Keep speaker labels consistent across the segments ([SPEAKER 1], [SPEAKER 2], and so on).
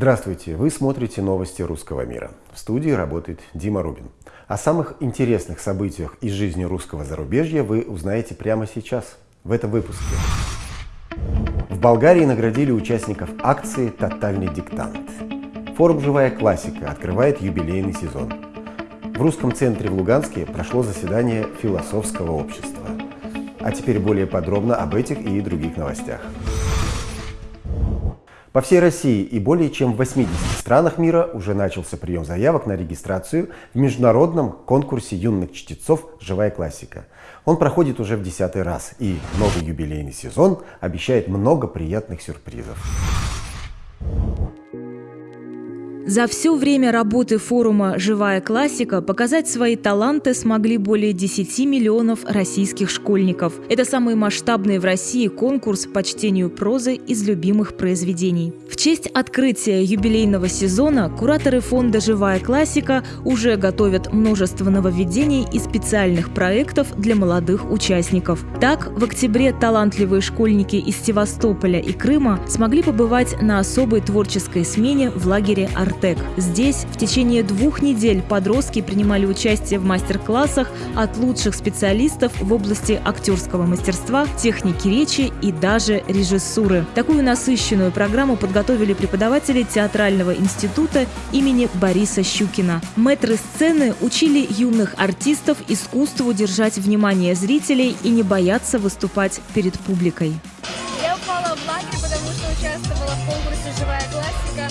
[SPEAKER 1] Здравствуйте! Вы смотрите новости русского мира. В студии работает Дима Рубин. О самых интересных событиях из жизни русского зарубежья вы узнаете прямо сейчас, в этом выпуске. В Болгарии наградили участников акции «Тотальный диктант». Форум «Живая классика» открывает юбилейный сезон. В русском центре в Луганске прошло заседание философского общества. А теперь более подробно об этих и других новостях. По всей России и более чем в 80 странах мира уже начался прием заявок на регистрацию в международном конкурсе юных чтецов «Живая классика». Он проходит уже в десятый раз, и новый юбилейный сезон обещает много приятных сюрпризов.
[SPEAKER 2] За все время работы форума «Живая классика» показать свои таланты смогли более 10 миллионов российских школьников. Это самый масштабный в России конкурс по чтению прозы из любимых произведений. В честь открытия юбилейного сезона кураторы фонда «Живая классика» уже готовят множество нововведений и специальных проектов для молодых участников. Так, в октябре талантливые школьники из Севастополя и Крыма смогли побывать на особой творческой смене в лагере «Ар «Артек». Здесь в течение двух недель подростки принимали участие в мастер-классах от лучших специалистов в области актерского мастерства, техники речи и даже режиссуры. Такую насыщенную программу подготовили преподаватели театрального института имени Бориса Щукина. Мэтры сцены учили юных артистов искусству держать внимание зрителей и не бояться выступать перед публикой.
[SPEAKER 3] Я упала в лагерь, потому что участвовала в конкурсе «Живая классика».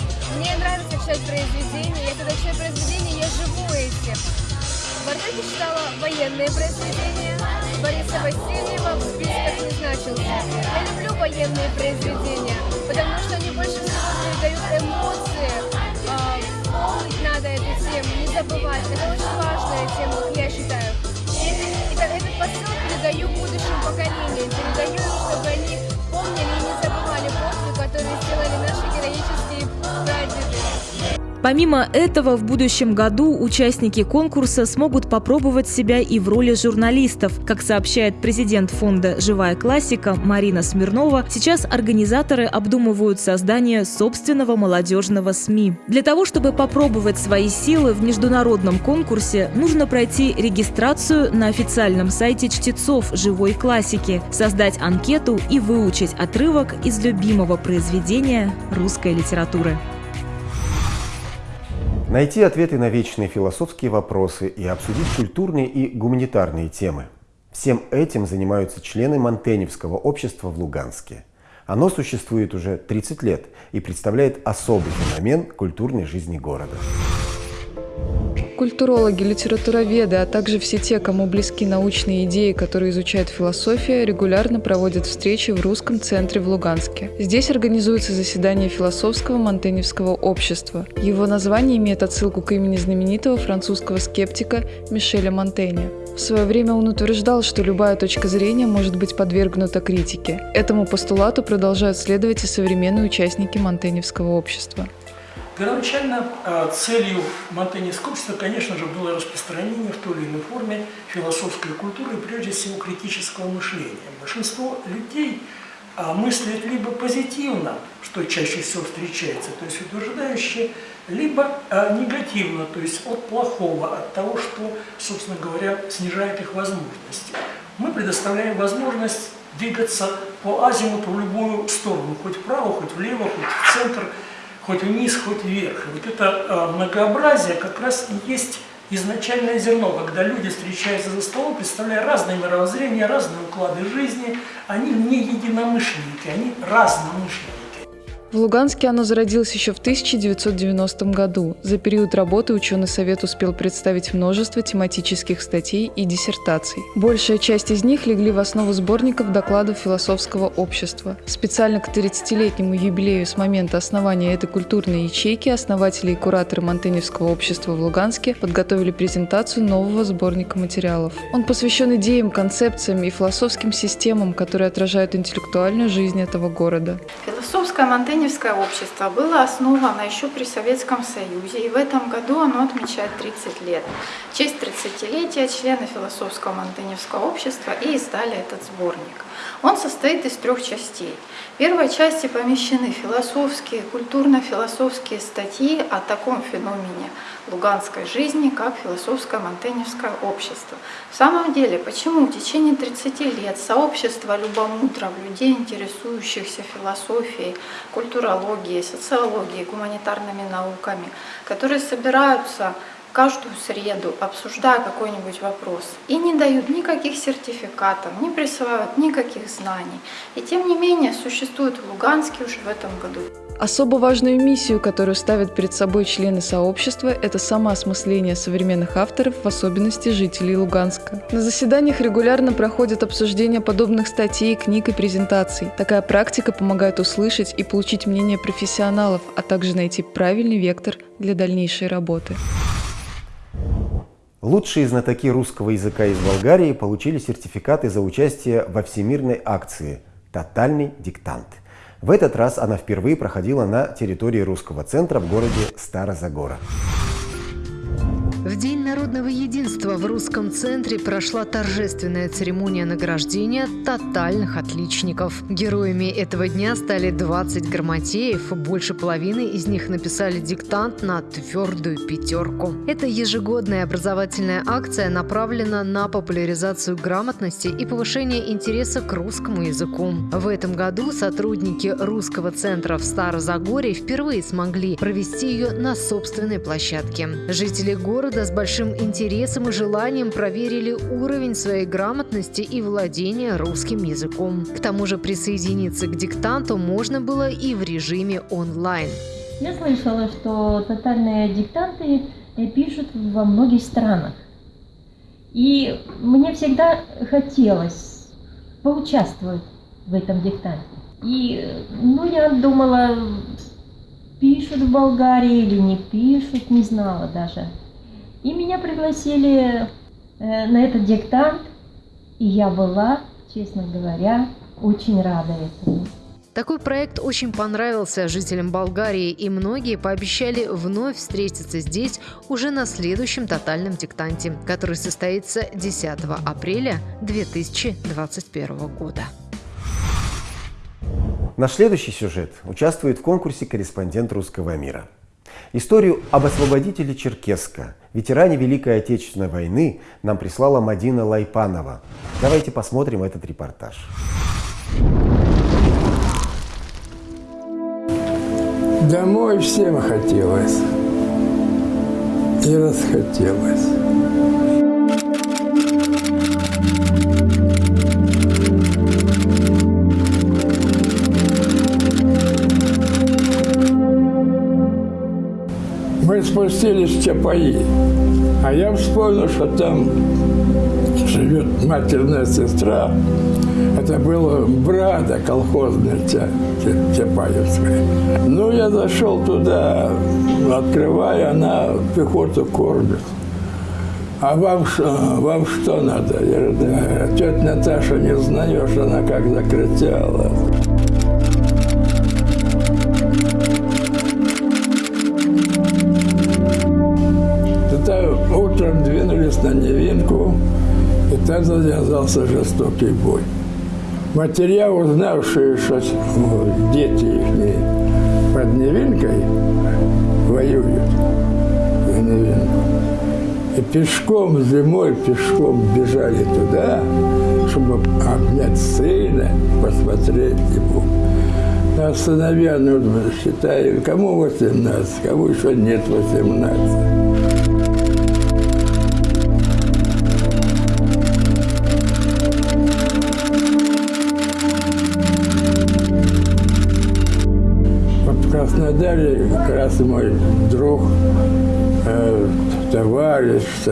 [SPEAKER 3] Читать произведения. Я когда читаю произведения, я живу этим. В читала военные произведения. Бориса Васильева в списках не значился. Я люблю военные произведения, потому что они
[SPEAKER 2] Помимо этого, в будущем году участники конкурса смогут попробовать себя и в роли журналистов. Как сообщает президент фонда «Живая классика» Марина Смирнова, сейчас организаторы обдумывают создание собственного молодежного СМИ. Для того, чтобы попробовать свои силы в международном конкурсе, нужно пройти регистрацию на официальном сайте чтецов «Живой классики», создать анкету и выучить отрывок из любимого произведения русской литературы.
[SPEAKER 1] Найти ответы на вечные философские вопросы и обсудить культурные и гуманитарные темы. Всем этим занимаются члены Монтеневского общества в Луганске. Оно существует уже 30 лет и представляет особый феномен культурной жизни города.
[SPEAKER 4] Культурологи, литературоведы, а также все те, кому близки научные идеи, которые изучают философию, регулярно проводят встречи в Русском центре в Луганске. Здесь организуются заседания философского Монтеневского общества. Его название имеет отсылку к имени знаменитого французского скептика Мишеля Монтенья. В свое время он утверждал, что любая точка зрения может быть подвергнута критике. Этому постулату продолжают следовать и современные участники Монтеневского общества.
[SPEAKER 5] Первоначально а, целью Монтеневского общества, конечно же, было распространение в той или иной форме философской культуры, прежде всего критического мышления. Большинство людей а, мыслят либо позитивно, что чаще всего встречается, то есть утверждающие, либо а, негативно, то есть от плохого, от того, что, собственно говоря, снижает их возможности. Мы предоставляем возможность двигаться по азимуту в любую сторону, хоть вправо, хоть влево, хоть в центр – хоть вниз, хоть вверх. Вот это а, многообразие как раз и есть изначальное зерно, когда люди встречаются за столом, представляя разные мировоззрения, разные уклады жизни, они не единомышленники, они разномышленники.
[SPEAKER 4] В Луганске оно зародилось еще в 1990 году. За период работы ученый совет успел представить множество тематических статей и диссертаций. Большая часть из них легли в основу сборников докладов философского общества. Специально к 30-летнему юбилею с момента основания этой культурной ячейки основатели и кураторы Монтеневского общества в Луганске подготовили презентацию нового сборника материалов. Он посвящен идеям, концепциям и философским системам, которые отражают интеллектуальную жизнь этого города.
[SPEAKER 6] Философское Философское Монтеневское общество было основано еще при Советском Союзе, и в этом году оно отмечает 30 лет. В честь 30-летия члены Философского Монтеневского общества и издали этот сборник. Он состоит из трех частей. В первой части помещены философские, культурно-философские статьи о таком феномене луганской жизни, как философское Монтеневское общество. В самом деле, почему в течение 30 лет сообщество любомудров, людей, интересующихся философией, культурологией, социологией, гуманитарными науками, которые собираются каждую среду, обсуждая какой-нибудь вопрос, и не дают никаких сертификатов, не присылают никаких знаний. И тем не менее существует в Луганске уже в этом году.
[SPEAKER 4] Особо важную миссию, которую ставят перед собой члены сообщества, это самоосмысление современных авторов, в особенности жителей Луганска. На заседаниях регулярно проходят обсуждения подобных статей, книг и презентаций. Такая практика помогает услышать и получить мнение профессионалов, а также найти правильный вектор для дальнейшей работы.
[SPEAKER 1] Лучшие знатоки русского языка из Болгарии получили сертификаты за участие во всемирной акции «Тотальный диктант». В этот раз она впервые проходила на территории русского центра в городе Старозагора.
[SPEAKER 7] В День народного единства в русском центре прошла торжественная церемония награждения тотальных отличников. Героями этого дня стали 20 грамотеев. Больше половины из них написали диктант на твердую пятерку. Эта ежегодная образовательная акция направлена на популяризацию грамотности и повышение интереса к русскому языку. В этом году сотрудники русского центра в Старозагорье впервые смогли провести ее на собственной площадке. Жители города города с большим интересом и желанием проверили уровень своей грамотности и владения русским языком. К тому же присоединиться к диктанту можно было и в режиме онлайн.
[SPEAKER 8] Я слышала, что тотальные диктанты пишут во многих странах. И мне всегда хотелось поучаствовать в этом диктанте. И ну, я думала, пишут в Болгарии или не пишут, не знала даже. И меня пригласили э, на этот диктант, и я была, честно говоря, очень рада этому.
[SPEAKER 7] Такой проект очень понравился жителям Болгарии, и многие пообещали вновь встретиться здесь уже на следующем тотальном диктанте, который состоится 10 апреля 2021 года.
[SPEAKER 1] Наш следующий сюжет участвует в конкурсе «Корреспондент русского мира». Историю об освободителе Черкесска, ветеране Великой Отечественной войны, нам прислала Мадина Лайпанова. Давайте посмотрим этот репортаж.
[SPEAKER 9] Домой всем хотелось. И расхотелось. Мы спустились в Чапаи, а я вспомнил, что там живет матерная сестра. Это было брата колхозная Чапаевская. Ну, я зашел туда, открывая, она пехоту кормит. А вам, вам что надо? Я говорю, тетя Наташа не знаешь, она как закричала. На Невинку, и там завязался жестокий бой. Матеря, узнавшие, что дети их под Невинкой воюют и пешком зимой, пешком бежали туда, чтобы обнять сына, посмотреть ему. А сыновья, ну, считали, кому 18, кому еще нет 18.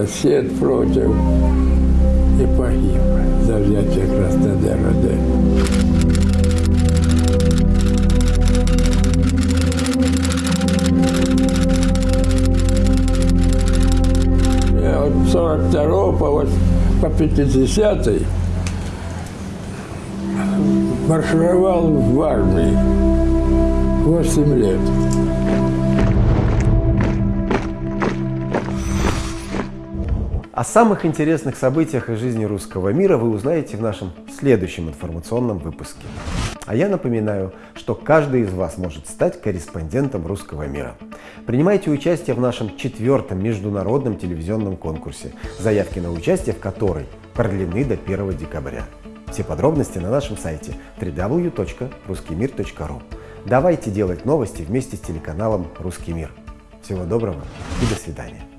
[SPEAKER 9] Сосед против и погиб за взятие Краснодара. Да. Я от 42 по, по 50 маршировал в армии. 8 лет.
[SPEAKER 1] О самых интересных событиях из жизни русского мира вы узнаете в нашем следующем информационном выпуске. А я напоминаю, что каждый из вас может стать корреспондентом русского мира. Принимайте участие в нашем четвертом международном телевизионном конкурсе, заявки на участие в которой продлены до 1 декабря. Все подробности на нашем сайте www.ruskimir.ru. Давайте делать новости вместе с телеканалом «Русский мир». Всего доброго и до свидания.